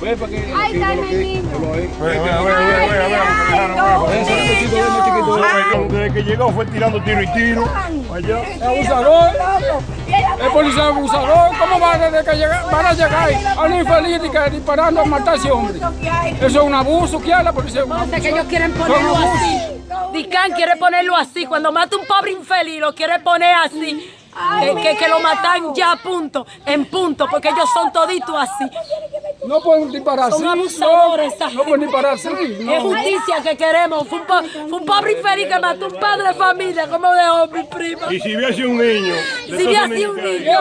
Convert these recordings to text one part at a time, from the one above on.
Ve para que. Ahí está el niño. Desde que llegó fue tirando tiro y tiro. Allá. Es abusador. El policía es abusador. ¿Cómo van a, desde que llega- van a llegar a un infeliz que disparando a matar a ese hombre? Eso es un abuso que hay la policía. O sea, que ellos quieren ponerlo así. Dicán quiere ponerlo así. Cuando mata un pobre infeliz, lo quiere poner así. Que, que, que lo matan ya a punto, en punto, porque ellos son toditos así. No pueden disparar así. Son abusadores, No, no pueden disparar así. Es justicia que queremos. Fue un, po- fue un pobre infeliz que mató un padre de familia, como dejó mi prima. Y si hubiese un niño. de Si hubiese un niño.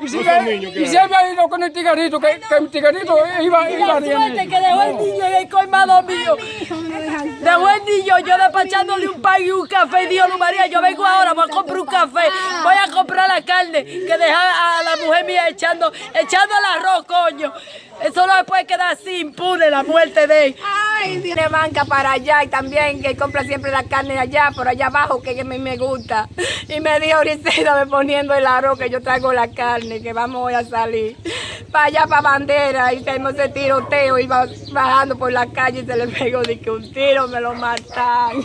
Y si, No niños y si había ido con el tigarito, que, que el tigarito iba, iba la suerte que dejó el niño en el colmado mío. Dejó el niño, yo despachándole un pan y un café. Y dijo, "Luz María, yo vengo ahora, voy a comprar un café. Voy a comprar la carne que deja a la mujer mía echando, echando el arroz, coño. Eso no puede quedar así, impune la muerte de él. Ay, tiene banca para allá y también que compra siempre la carne allá, por allá abajo, que a mí me gusta. Y me dijo ahorita me poniendo el arroz que yo traigo la carne, que vamos a salir. Para allá, para bandera, y tenemos ese tiroteo, iba bajando por la calle y se le pegó de que un tiro me lo matan.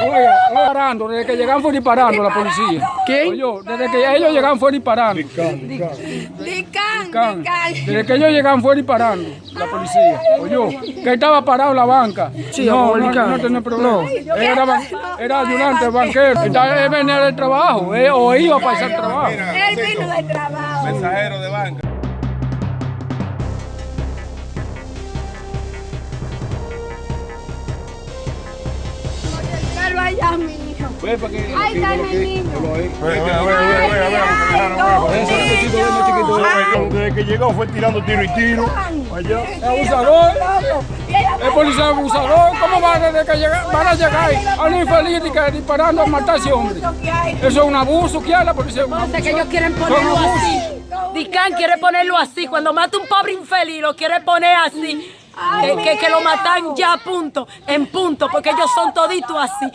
Oiga, disparando, desde que llegaron fue disparando la policía. ¿Qué? Oye, desde que ellos llegaron fue disparando. Dican, Can. dican. Desde que ellos llegaron fue disparando la policía. Oye, que estaba parado en la banca. no, no, no tenía problema. Era, era ayudante banquero. Él venía del trabajo, eh, o iba para hacer trabajo. Él vino del trabajo. Mensajero de banca. Allá, mi hijo. Ahí está niño. Desde que llegó fue tirando tiro y tiro. Allá. Es abusador. El policía es abusador. ¿Cómo van a, desde que llega- van a llegar a un infeliz y que disparando a matar a ese hombre? Eso es un abuso que hay la policía. Que ellos quieren ponerlo así. Dicán quiere ponerlo así. Cuando mata un pobre infeliz, lo quiere poner así. Que, que, que lo matan ya a punto, en punto, porque ellos son toditos así.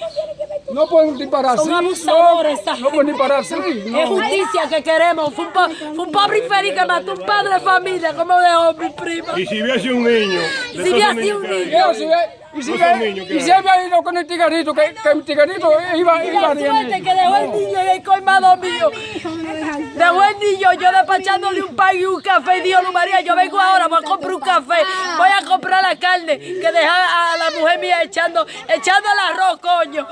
No pueden disparar así. Son abusadores, No, no pueden disparar así. Es No. justicia que queremos. Fue un, po- fue un pobre infeliz que mató un padre de familia, como dejó mi prima. Y si hubiese un niño. Si hubiese un niño. Yo, si ve- y si, había ido con el tigarito, que, que el tigarito iba, Y iba la suerte que dejó el niño en el colmado mío. Dejó el niño, yo despachándole un pan y un café. Y dijo, "Luz María, yo vengo ahora, voy a comprar un café. Voy a comprar la carne que deja a la mujer mía echando, echando el arroz, coño.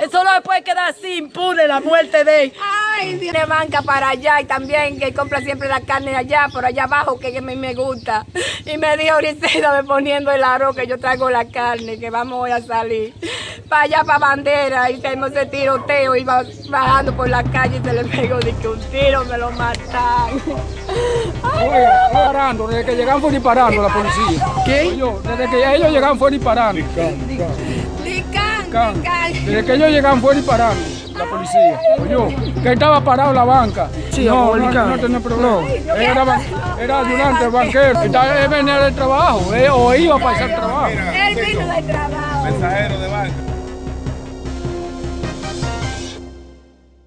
Eso no puede quedar así, impune la muerte de él. Ay, tiene banca para allá y también que compra siempre la carne allá, por allá abajo, que a mí me gusta. Y me dijo ahorita poniendo el arroz que yo traigo la carne, que vamos a salir. Para allá, para bandera, y tenemos ese tiroteo, iba bajando por la calle y se le pegó de que un tiro me lo matan. Oiga, disparando, desde que llegaron fue disparando la policía. ¿Qué? Oye, desde que ellos llegaron fue disparando. Dican. Desde que ellos llegaron fue disparando la policía. Oye, que estaba parado la banca. no, no, no tenía problema. Era, era ayudante banquero. Estaba- Él venía del trabajo, o iba para hacer trabajo. Él vino del trabajo. Mensajero de banca.